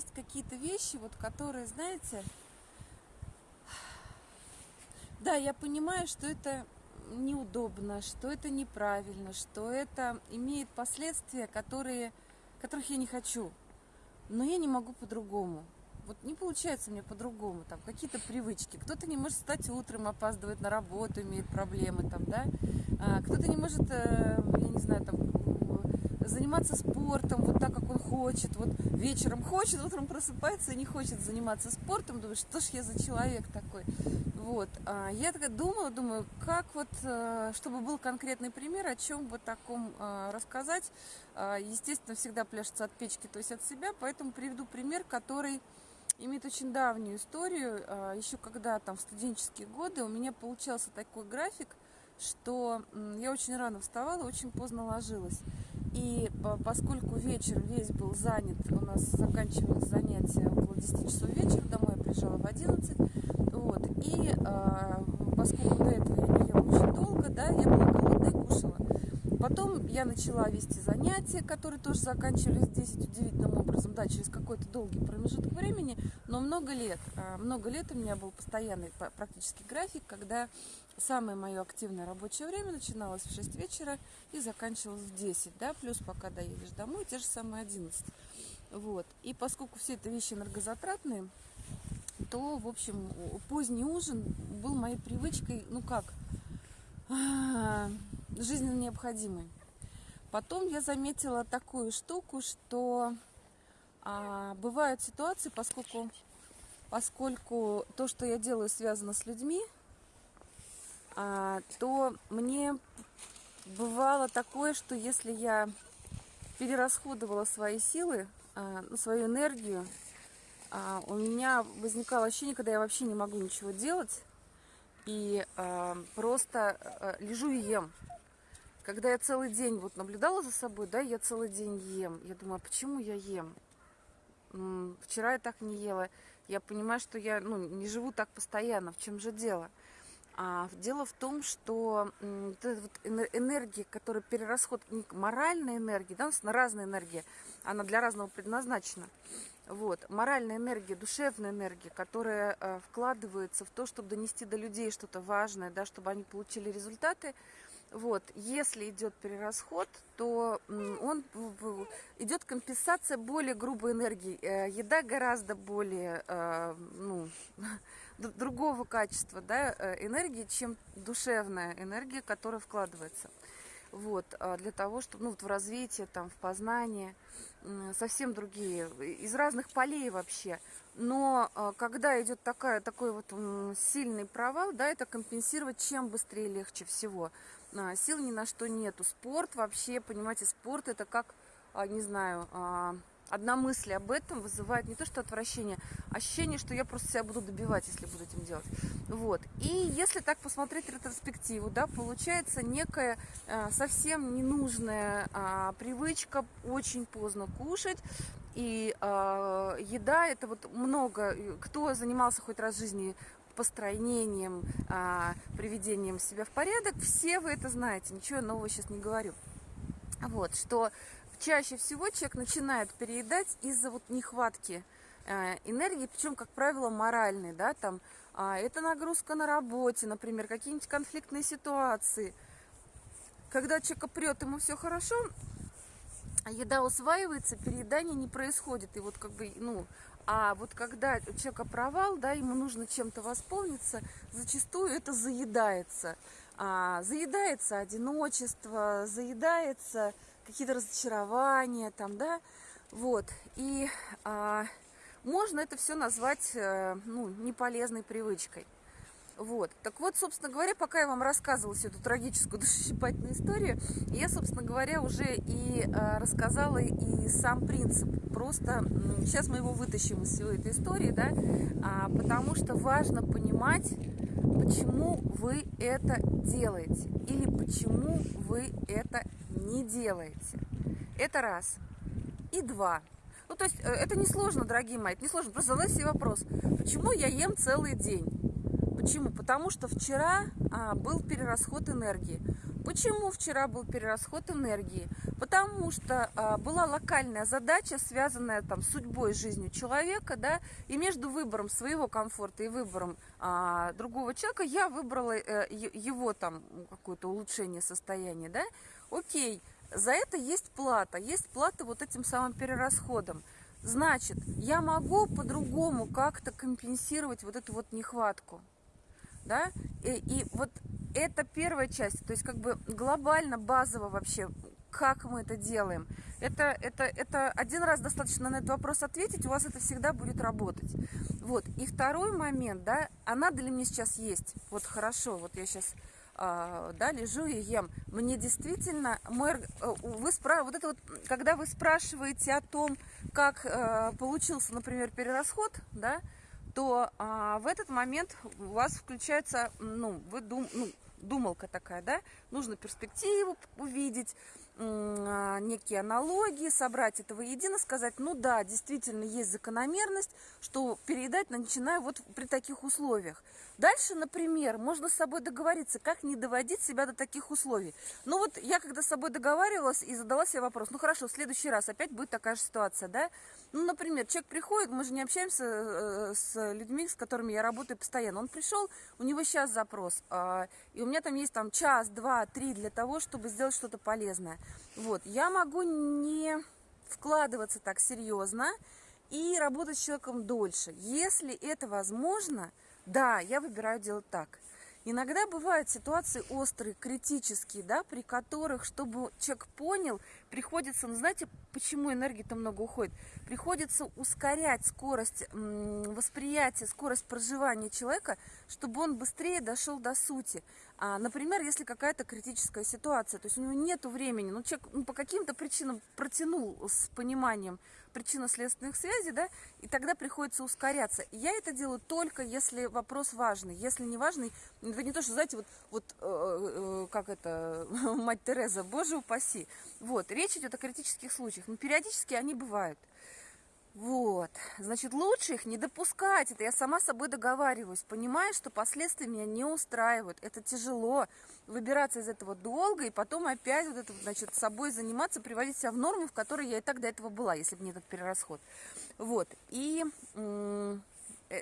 есть какие-то вещи, вот которые, знаете, да, я понимаю, что это неудобно, что это неправильно, что это имеет последствия, которые, которых я не хочу. Но я не могу по-другому. Вот не получается мне по-другому, там какие-то привычки. Кто-то не может встать утром, опаздывает на работу, имеет проблемы там, да. А, кто-то не может, э, я не знаю, там заниматься спортом вот так, как он хочет. Вот вечером хочет, утром просыпается и не хочет заниматься спортом. Думаю, что ж я за человек такой. Вот. А я такая думала, думаю, как вот, э, чтобы был конкретный пример, о чем бы таком э, рассказать. А, естественно, всегда пляшется от печки, то есть от себя, поэтому приведу пример, который имеет очень давнюю историю. А, Еще когда там в студенческие годы у меня получался такой график, что я очень рано вставала, очень поздно ложилась. И поскольку вечер весь был занят, у нас заканчивалось занятие около 10 часов вечера, домой я приезжала в 11, вот, и а, поскольку до этого я не ела очень долго, да, я была голодная и кушала. Потом я начала вести занятия, которые тоже заканчивались 10 удивительным образом, да, через какой-то долгий промежуток времени, но много лет, а, много лет у меня был постоянный практически график, когда самое мое активное рабочее время начиналось в 6 вечера и заканчивалось в 10, да, плюс пока доедешь домой, те же самые 11. Вот. И поскольку все это вещи энергозатратные, то, в общем, поздний ужин был моей привычкой, ну как, а, жизненно необходимой. Потом я заметила такую штуку, что а, бывают ситуации, поскольку, поскольку то, что я делаю, связано с людьми, а, то мне бывало такое, что если я перерасходовала свои силы, а, ну, свою энергию, а, у меня возникало ощущение, когда я вообще не могу ничего делать, и просто лежу и ем. Когда я целый день вот наблюдала за собой, да, я целый день ем. Я думаю, а почему я ем? Вчера я так не ела. Я понимаю, что я ну, не живу так постоянно. В чем же дело? А дело в том, что вот вот энергия, которая перерасход, моральная энергия, да, у нас разная энергия, она для разного предназначена. Вот, моральная энергия, душевная энергия, которая э, вкладывается в то, чтобы донести до людей что-то важное, да, чтобы они получили результаты, вот, если идет перерасход, то он идет компенсация более грубой энергии. Э, еда гораздо более э, ну, другого качества да, э, энергии, чем душевная энергия, которая вкладывается вот, а для того, чтобы, ну, вот в развитие, там, в познание, совсем другие, из разных полей вообще. Но а, когда идет такая, такой вот сильный провал, да, это компенсировать чем быстрее легче всего. А, сил ни на что нету. Спорт вообще, понимаете, спорт это как, не знаю, одна мысль об этом вызывает не то что отвращение, а ощущение, что я просто себя буду добивать, если буду этим делать. Вот. И если так посмотреть ретроспективу, да, получается некая э, совсем ненужная э, привычка очень поздно кушать. И э, еда это вот много, кто занимался хоть раз в жизни построением, э, приведением себя в порядок, все вы это знаете, ничего нового сейчас не говорю. Вот, что чаще всего человек начинает переедать из-за вот нехватки э, энергии, причем, как правило, моральной, да, там, а, это нагрузка на работе, например, какие-нибудь конфликтные ситуации. Когда человека прет, ему все хорошо, еда усваивается, переедание не происходит. И вот как бы, ну, а вот когда у человека провал, да, ему нужно чем-то восполниться, зачастую это заедается. А, заедается одиночество, заедается какие-то разочарования там, да, вот. И а, можно это все назвать, э, ну, неполезной привычкой. Вот. Так вот, собственно говоря, пока я вам рассказывала всю эту трагическую душесчипательную историю, я, собственно говоря, уже и э, рассказала и сам принцип. Просто сейчас мы его вытащим из всей этой истории, да, а, потому что важно понимать, почему вы это делаете или почему вы это не делаете. Это раз. И два. Ну, то есть, э, это не сложно, дорогие мои, это не сложно. Просто задайте себе вопрос, почему я ем целый день? Почему? Потому что вчера а, был перерасход энергии. Почему вчера был перерасход энергии? Потому что а, была локальная задача, связанная там с судьбой, жизнью человека, да, и между выбором своего комфорта и выбором а, другого человека я выбрала а, его там какое-то улучшение состояния, да. Окей, за это есть плата, есть плата вот этим самым перерасходом. Значит, я могу по-другому как-то компенсировать вот эту вот нехватку, да, и, и вот это первая часть, то есть как бы глобально, базово вообще, как мы это делаем. Это, это, это один раз достаточно на этот вопрос ответить, у вас это всегда будет работать. Вот. И второй момент, да, а надо ли мне сейчас есть? Вот хорошо, вот я сейчас а, да, лежу и ем. Мне действительно, мой, э, вы спра... вот это вот, когда вы спрашиваете о том, как э, получился, например, перерасход, да, то а, в этот момент у вас включается, ну, вы дум, ну, думалка такая, да, нужно перспективу увидеть, некие аналогии, собрать это воедино, сказать, ну да, действительно есть закономерность, что переедать начинаю вот при таких условиях. Дальше, например, можно с собой договориться, как не доводить себя до таких условий. Ну вот я когда с собой договаривалась и задала себе вопрос, ну хорошо, в следующий раз опять будет такая же ситуация, да? Ну, например, человек приходит, мы же не общаемся э, с людьми, с которыми я работаю постоянно. Он пришел, у него сейчас запрос, а, и у меня там есть там час, два, три для того, чтобы сделать что-то полезное. Вот, я могу не вкладываться так серьезно и работать с человеком дольше. Если это возможно, да, я выбираю делать так. Иногда бывают ситуации острые, критические, да, при которых, чтобы человек понял, приходится, ну знаете, почему энергии-то много уходит? Приходится ускорять скорость восприятия, скорость проживания человека, чтобы он быстрее дошел до сути. А, например, если какая-то критическая ситуация, то есть у него нет времени, ну человек ну, по каким-то причинам протянул с пониманием причинно-следственных связей, да, и тогда приходится ускоряться. Я это делаю только если вопрос важный. Если не важный, это не то, что, знаете, вот, вот э, э, как это, мать Тереза, боже упаси. Вот, речь идет о критических случаях, но периодически они бывают. Вот, значит, лучше их не допускать, это я сама с собой договариваюсь, понимаю, что последствия меня не устраивают, это тяжело, выбираться из этого долго, и потом опять вот это, значит, собой заниматься, приводить себя в норму, в которой я и так до этого была, если бы не этот перерасход. Вот, и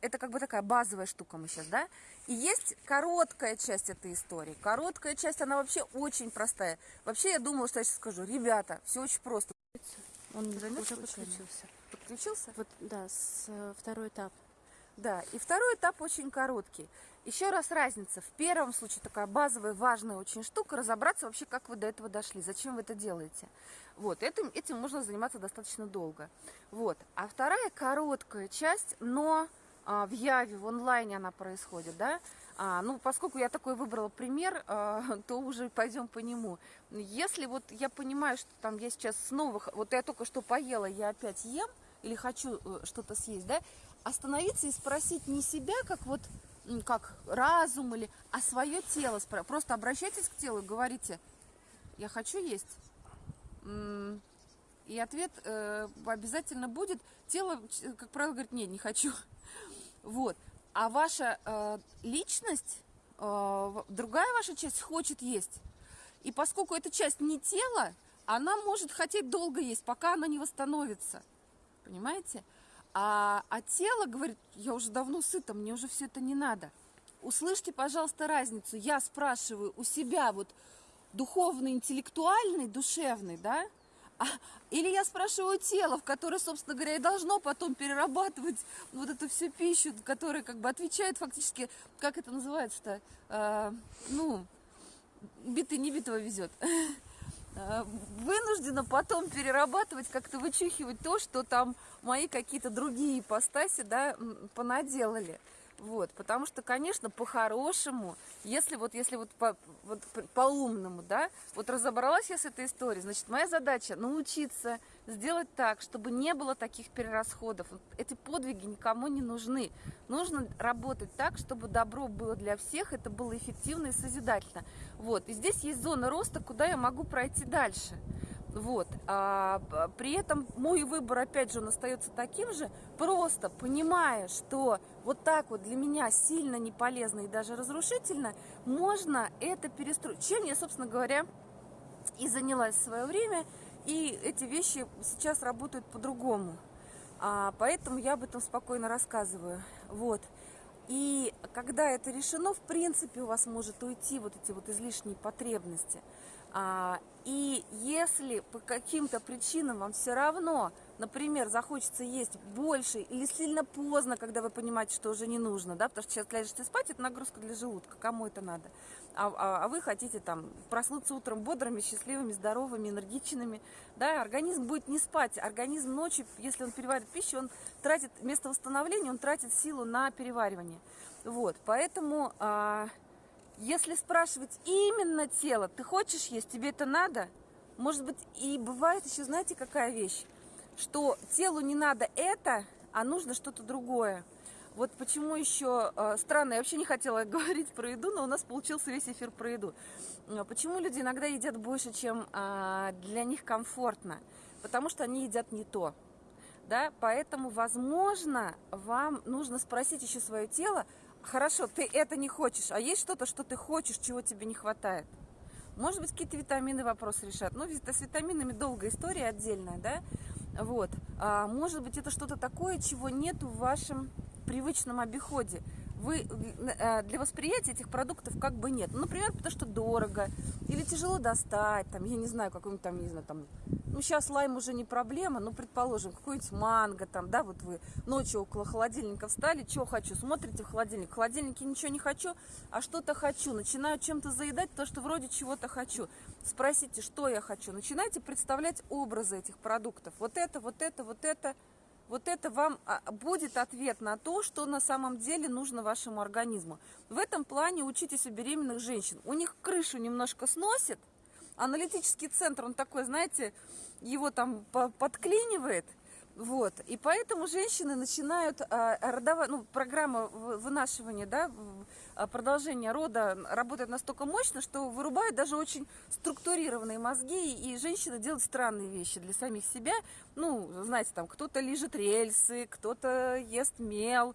это как бы такая базовая штука мы сейчас, да, и есть короткая часть этой истории, короткая часть, она вообще очень простая. Вообще я думала, что я сейчас скажу, ребята, все очень просто. Он уже подключился подключился? Вот, да, с, э, второй этап. Да, и второй этап очень короткий. Еще раз разница. В первом случае такая базовая, важная очень штука, разобраться вообще, как вы до этого дошли, зачем вы это делаете. Вот, этим, этим можно заниматься достаточно долго. Вот. А вторая короткая часть, но в Яве, в онлайне она происходит, да, а, ну, поскольку я такой выбрала пример, а, то уже пойдем по нему. Если вот я понимаю, что там я сейчас снова, вот я только что поела, я опять ем, или хочу э, что-то съесть, да, остановиться и спросить не себя, как вот, как разум или, а свое тело. Просто обращайтесь к телу и говорите, я хочу есть. И ответ э, обязательно будет. Тело, как правило, говорит, нет, не хочу. Вот. А ваша э, личность, э, другая ваша часть хочет есть. И поскольку эта часть не тело, она может хотеть долго есть, пока она не восстановится понимаете? А, а тело говорит, я уже давно сыта, мне уже все это не надо. Услышьте, пожалуйста, разницу. Я спрашиваю у себя вот духовный, интеллектуальный, душевный, да? А, или я спрашиваю тело, в которое, собственно говоря, и должно потом перерабатывать вот эту всю пищу, которая как бы отвечает фактически, как это называется-то, э, ну, битый не битого везет. Э, вынуждена потом перерабатывать, как-то вычухивать то, что там мои какие-то другие ипостаси, да, понаделали. Вот, потому что, конечно, по-хорошему, если вот, если вот по, вот по-умному, да, вот разобралась я с этой историей, значит, моя задача научиться сделать так, чтобы не было таких перерасходов. Эти подвиги никому не нужны. Нужно работать так, чтобы добро было для всех, это было эффективно и созидательно. Вот, и здесь есть зона роста, куда я могу пройти дальше. Вот. А, при этом мой выбор, опять же, он остается таким же, просто понимая, что вот так вот для меня сильно не полезно и даже разрушительно, можно это перестроить. Чем я, собственно говоря, и занялась в свое время, и эти вещи сейчас работают по-другому. А, поэтому я об этом спокойно рассказываю. Вот. И когда это решено, в принципе, у вас может уйти вот эти вот излишние потребности. А, и если по каким-то причинам вам все равно, например, захочется есть больше или сильно поздно, когда вы понимаете, что уже не нужно, да, потому что сейчас ляжете спать, это нагрузка для желудка, кому это надо, а, а, а вы хотите там проснуться утром бодрыми, счастливыми, здоровыми, энергичными, да, организм будет не спать, организм ночью, если он переваривает пищу, он тратит, вместо восстановления, он тратит силу на переваривание, вот, поэтому... А, если спрашивать именно тело, ты хочешь есть, тебе это надо? Может быть, и бывает еще, знаете, какая вещь? Что телу не надо это, а нужно что-то другое. Вот почему еще э, странно, я вообще не хотела говорить про еду, но у нас получился весь эфир про еду. Э, почему люди иногда едят больше, чем э, для них комфортно? Потому что они едят не то. Да? Поэтому, возможно, вам нужно спросить еще свое тело, Хорошо, ты это не хочешь, а есть что-то, что ты хочешь, чего тебе не хватает? Может быть, какие-то витамины вопрос решат. Ну, с витаминами долгая история отдельная, да? Вот. А, может быть, это что-то такое, чего нет в вашем привычном обиходе. Вы, э, для восприятия этих продуктов как бы нет. Ну, например, потому что дорого, или тяжело достать, там, я не знаю, какой-нибудь там, не знаю, там, ну, сейчас лайм уже не проблема, но, предположим, какой-нибудь манго там, да, вот вы ночью около холодильника встали, что хочу, смотрите в холодильник, в холодильнике ничего не хочу, а что-то хочу, начинаю чем-то заедать, то, что вроде чего-то хочу. Спросите, что я хочу, начинайте представлять образы этих продуктов, вот это, вот это, вот это, вот это вам а, будет ответ на то, что на самом деле нужно вашему организму. В этом плане учитесь у беременных женщин. У них крышу немножко сносит, аналитический центр, он такой, знаете, его там подклинивает, вот, и поэтому женщины начинают а, родовать, ну, программа вынашивания, да, а, продолжение рода работает настолько мощно, что вырубает даже очень структурированные мозги, и женщины делают странные вещи для самих себя. Ну, знаете, там кто-то лежит рельсы, кто-то ест мел,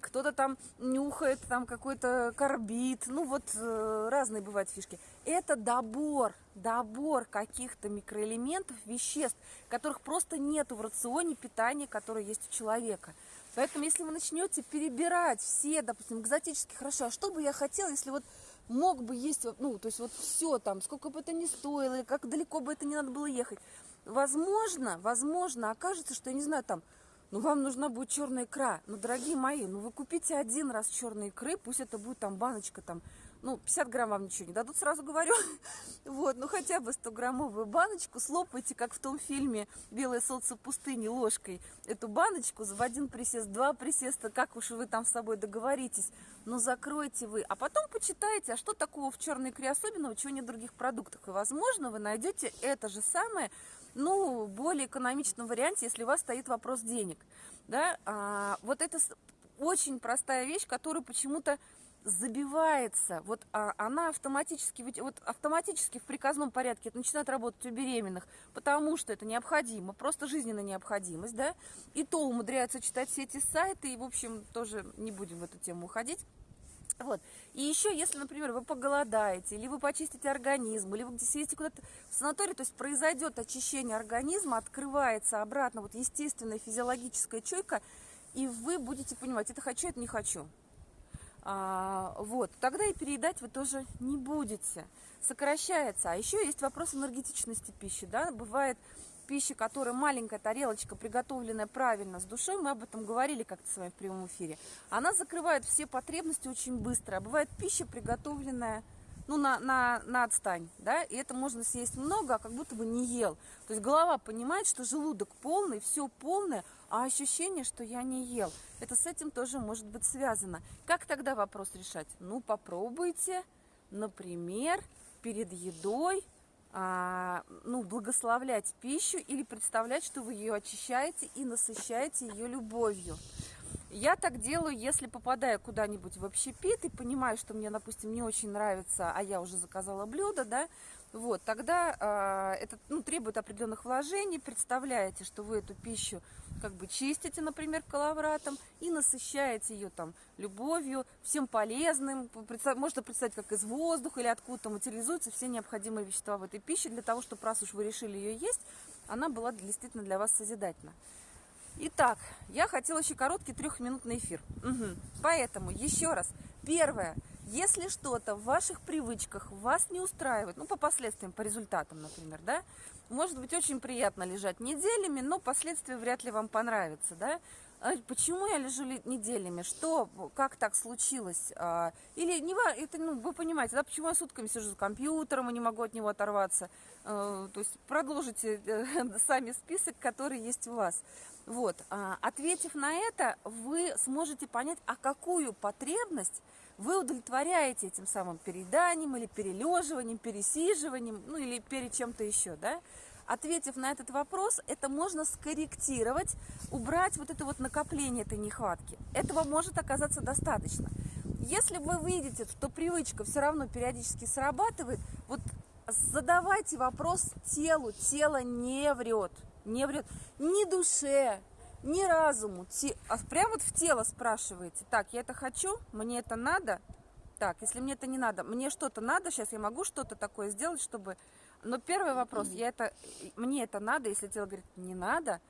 кто-то там нюхает там какой-то карбид, ну вот э, разные бывают фишки. Это добор, добор каких-то микроэлементов, веществ, которых просто нету в рационе питания, которое есть у человека. Поэтому если вы начнете перебирать все, допустим, экзотические, хорошо, а что бы я хотела, если вот мог бы есть, ну, то есть вот все там, сколько бы это ни стоило, как далеко бы это не надо было ехать, возможно, возможно, окажется, что, я не знаю, там, ну вам нужна будет черная икра. Ну, дорогие мои, ну вы купите один раз черные икры, пусть это будет там баночка там, ну, 50 грамм вам ничего не дадут, сразу говорю. Вот, ну хотя бы 100-граммовую баночку, слопайте, как в том фильме «Белое солнце пустыни» ложкой эту баночку в один присест, два присеста, как уж вы там с собой договоритесь, но закройте вы. А потом почитайте, а что такого в черной икре особенного, чего нет в других продуктах. И, возможно, вы найдете это же самое ну, более экономичном варианте, если у вас стоит вопрос денег. Да? А, вот это очень простая вещь, которая почему-то забивается, вот а, она автоматически, вот автоматически в приказном порядке это начинает работать у беременных, потому что это необходимо, просто жизненная необходимость, да, и то умудряются читать все эти сайты, и, в общем, тоже не будем в эту тему уходить. Вот. И еще, если, например, вы поголодаете, или вы почистите организм, или вы съездите куда-то в санаторий, то есть произойдет очищение организма, открывается обратно вот естественная физиологическая чуйка, и вы будете понимать, это хочу, это не хочу. А, вот, тогда и переедать вы тоже не будете. Сокращается. А еще есть вопрос энергетичности пищи. Да? Бывает пища, которая маленькая тарелочка, приготовленная правильно, с душой, мы об этом говорили как-то с вами в прямом эфире, она закрывает все потребности очень быстро. А бывает пища, приготовленная ну, на, на, на отстань, да, и это можно съесть много, а как будто бы не ел. То есть голова понимает, что желудок полный, все полное, а ощущение, что я не ел. Это с этим тоже может быть связано. Как тогда вопрос решать? Ну, попробуйте, например, перед едой ну, благословлять пищу или представлять, что вы ее очищаете и насыщаете ее любовью. Я так делаю, если попадаю куда-нибудь в общепит и понимаю, что мне, допустим, не очень нравится, а я уже заказала блюдо, да, вот, тогда а, это ну, требует определенных вложений. Представляете, что вы эту пищу как бы чистите, например, коловратом и насыщаете ее там любовью, всем полезным. Представь, можно представить, как из воздуха или откуда-то материализуются все необходимые вещества в этой пище для того, чтобы раз уж вы решили ее есть, она была действительно для вас созидательна. Итак, я хотела еще короткий трехминутный эфир. Угу. Поэтому еще раз. Первое. Если что-то в ваших привычках вас не устраивает, ну, по последствиям, по результатам, например, да, может быть очень приятно лежать неделями, но последствия вряд ли вам понравятся, да. А почему я лежу неделями? Что, как так случилось? А, или не это, ну, вы понимаете, да, почему я сутками сижу за компьютером и не могу от него оторваться? А, то есть продолжите э, сами список, который есть у вас. Вот, ответив на это, вы сможете понять, а какую потребность вы удовлетворяете этим самым перееданием или перележиванием, пересиживанием, ну или перед чем-то еще, да? Ответив на этот вопрос, это можно скорректировать, убрать вот это вот накопление этой нехватки. Этого может оказаться достаточно. Если вы видите, что привычка все равно периодически срабатывает, задавайте вопрос телу. Тело не врет, не врет ни душе, ни разуму, а прямо вот в тело спрашиваете, так, я это хочу, мне это надо, так, если мне это не надо, мне что-то надо, сейчас я могу что-то такое сделать, чтобы... Но первый вопрос, я это, мне это надо, если тело говорит, не надо,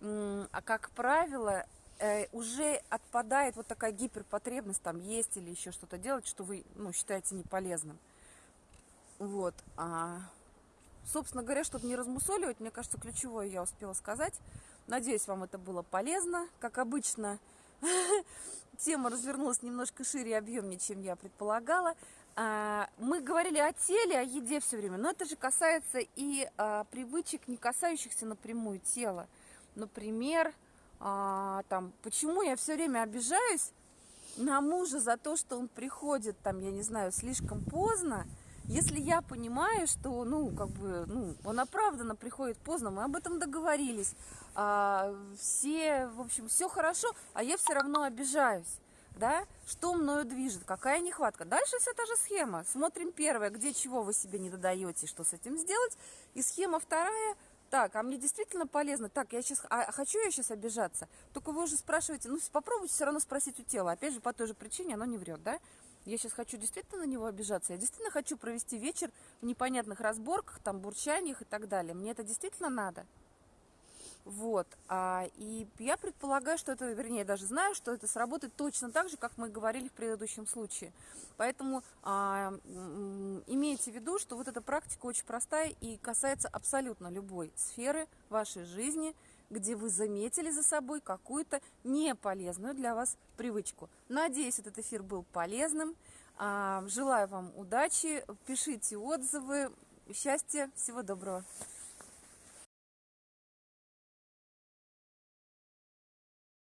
а как правило, э, уже отпадает вот такая гиперпотребность там есть или еще что-то делать, что вы ну, считаете неполезным. Вот. А, собственно говоря, чтобы не размусоливать, мне кажется, ключевое я успела сказать – Надеюсь, вам это было полезно. Как обычно, тема развернулась немножко шире и объемнее, чем я предполагала. А, мы говорили о теле, о еде все время, но это же касается и а, привычек, не касающихся напрямую тела. Например, а, там, почему я все время обижаюсь на мужа за то, что он приходит, там, я не знаю, слишком поздно, если я понимаю, что, ну, как бы, ну, он оправданно приходит поздно, мы об этом договорились, а, все, в общем, все хорошо, а я все равно обижаюсь, да, что мною движет, какая нехватка. Дальше вся та же схема. Смотрим первое, где чего вы себе не додаете, что с этим сделать, и схема вторая, так, а мне действительно полезно, так, я сейчас, а хочу я сейчас обижаться? Только вы уже спрашиваете, ну, попробуйте все равно спросить у тела, опять же, по той же причине оно не врет, да? Я сейчас хочу действительно на него обижаться, я действительно хочу провести вечер в непонятных разборках, там, бурчаниях и так далее. Мне это действительно надо. Вот. А, и я предполагаю, что это, вернее, даже знаю, что это сработает точно так же, как мы говорили в предыдущем случае. Поэтому а, имейте в виду, что вот эта практика очень простая и касается абсолютно любой сферы вашей жизни – где вы заметили за собой какую-то неполезную для вас привычку. Надеюсь, этот эфир был полезным. А, желаю вам удачи, пишите отзывы, счастья, всего доброго.